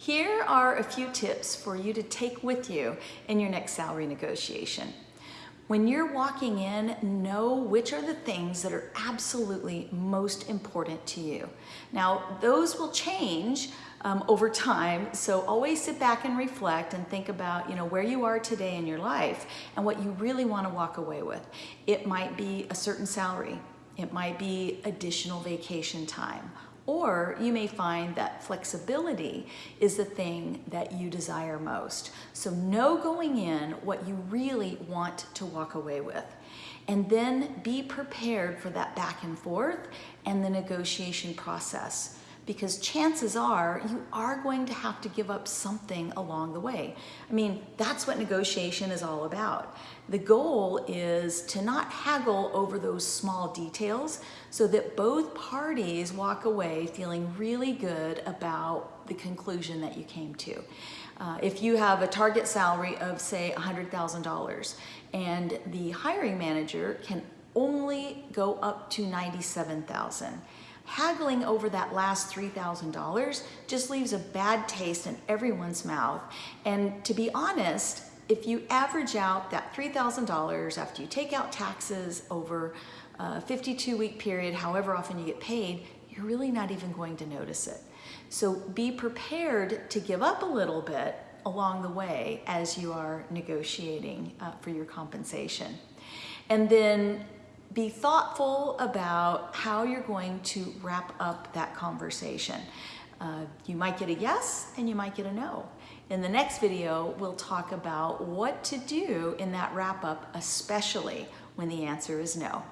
Here are a few tips for you to take with you in your next salary negotiation. When you're walking in, know which are the things that are absolutely most important to you. Now, those will change um, over time, so always sit back and reflect and think about you know, where you are today in your life and what you really want to walk away with. It might be a certain salary. It might be additional vacation time or you may find that flexibility is the thing that you desire most. So know going in what you really want to walk away with. And then be prepared for that back and forth and the negotiation process because chances are you are going to have to give up something along the way. I mean, that's what negotiation is all about. The goal is to not haggle over those small details so that both parties walk away feeling really good about the conclusion that you came to. Uh, if you have a target salary of say $100,000 and the hiring manager can only go up to 97,000 haggling over that last $3,000 just leaves a bad taste in everyone's mouth. And to be honest, if you average out that $3,000 after you take out taxes over a 52 week period, however often you get paid, you're really not even going to notice it. So be prepared to give up a little bit along the way as you are negotiating uh, for your compensation. And then be thoughtful about how you're going to wrap up that conversation. Uh, you might get a yes and you might get a no. In the next video, we'll talk about what to do in that wrap up, especially when the answer is no.